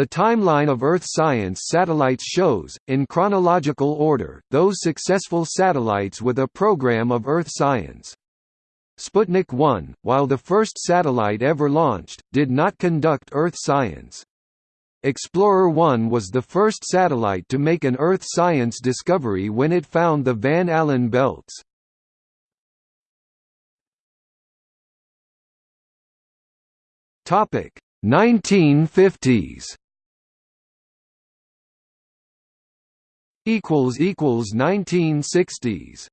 The timeline of Earth science satellites shows, in chronological order, those successful satellites with a program of Earth science. Sputnik 1, while the first satellite ever launched, did not conduct Earth science. Explorer 1 was the first satellite to make an Earth science discovery when it found the Van Allen belts. Topic 1950s equals equals 1960s